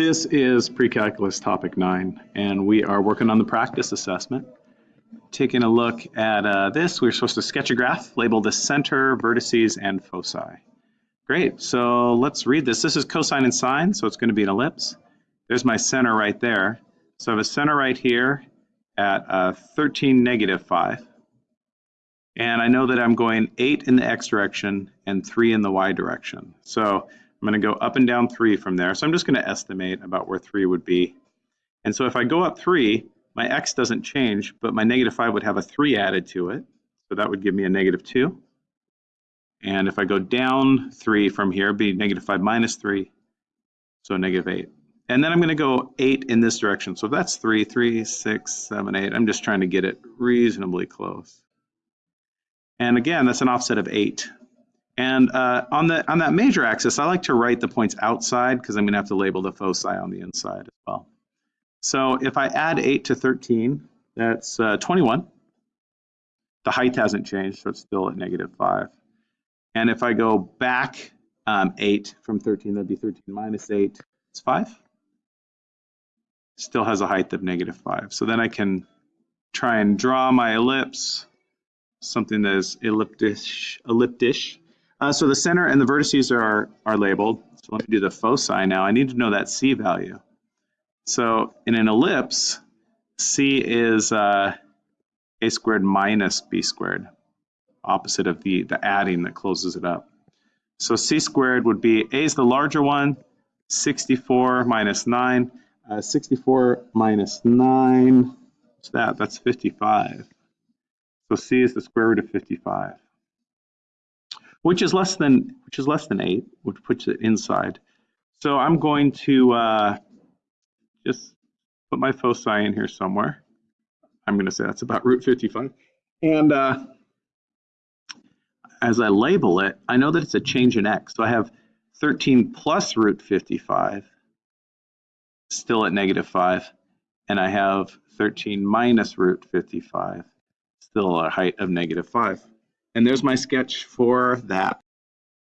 This is pre-calculus topic nine, and we are working on the practice assessment. Taking a look at uh, this, we're supposed to sketch a graph, label the center, vertices, and foci. Great, so let's read this. This is cosine and sine, so it's going to be an ellipse. There's my center right there. So I have a center right here at uh, 13, negative 5. And I know that I'm going 8 in the x direction and 3 in the y direction. So I'm going to go up and down 3 from there. So I'm just going to estimate about where 3 would be. And so if I go up 3, my x doesn't change, but my negative 5 would have a 3 added to it. So that would give me a negative 2. And if I go down 3 from here, be negative 5 minus 3, so negative 8. And then I'm going to go 8 in this direction. So that's 3, 3, 6, 7, 8. I'm just trying to get it reasonably close. And again, that's an offset of 8. And uh, on, the, on that major axis, I like to write the points outside because I'm going to have to label the foci on the inside as well. So if I add 8 to 13, that's uh, 21. The height hasn't changed, so it's still at negative 5. And if I go back um, 8 from 13, that'd be 13 minus 8. It's 5. Still has a height of negative 5. So then I can try and draw my ellipse, something that is elliptish. elliptish. Uh, so the center and the vertices are, are labeled. So let me do the foci now. I need to know that c value. So in an ellipse, c is uh, a squared minus b squared opposite of the, the adding that closes it up. So c squared would be, a is the larger one, 64 minus 9. Uh, 64 minus 9, what's that? That's 55. So c is the square root of 55, which is less than which is less than 8, which puts it inside. So I'm going to uh, just put my foci in here somewhere. I'm going to say that's about root 55. And uh, as I label it, I know that it's a change in x. So I have 13 plus root 55, still at negative 5. And I have 13 minus root 55, still a height of negative 5. And there's my sketch for that.